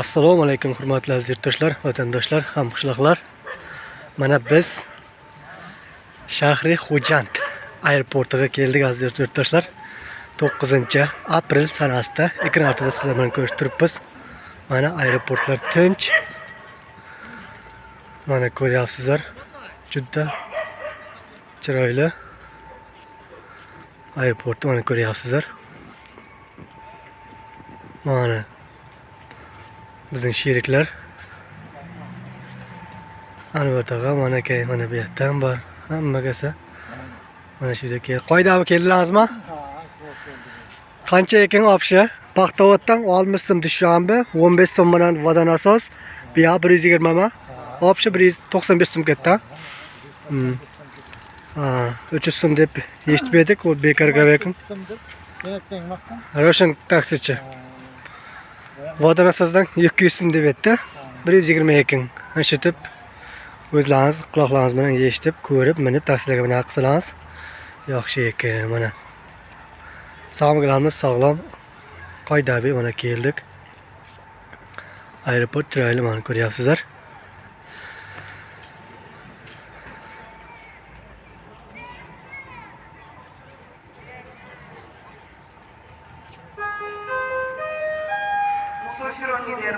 assalomu alaykum hurmatli aziz yurtdoshlar vatandoshlar hamqishloqlar mana biz shahri xo'jand aeroportiga keldik aziz yurtdoshlar. 9 aprel sanasida ekran ortida sizlar bilan ko'rishib turibmiz. Mana aeroportlar tinch. Mana ko'ryapsizlar juda chiroyli aeroportni mana ko'ryapsizlar. Mana bizning sheriklar anvar tog'a mana aka mana bu yerdan bor. Hammagasa mana shu yerga qoidami keldilaringizmi qancha ekan opshi paxtavoddan oltmish so'm dushanba o'n besh so'm bilan vodonasos bu yoq bir yuz yigirmami? Opshi bir yuz to'qson besh so'm ketdi uch yuz so'm deb eshitib edik u bekor gapiryapman roshan taksichi водоросоздан екі жүз деп еді бір жүз жиырма екің ішітіп өзлаңыз құлақларыңыз менен естіп көріп мініп таксилерге менен ақсылаңыз жақсы екен міне. Қайда sog'lom qoidaviy mana keldik aeroport chiroyli mana ko'ryapsizlar চিরঞ্জিতের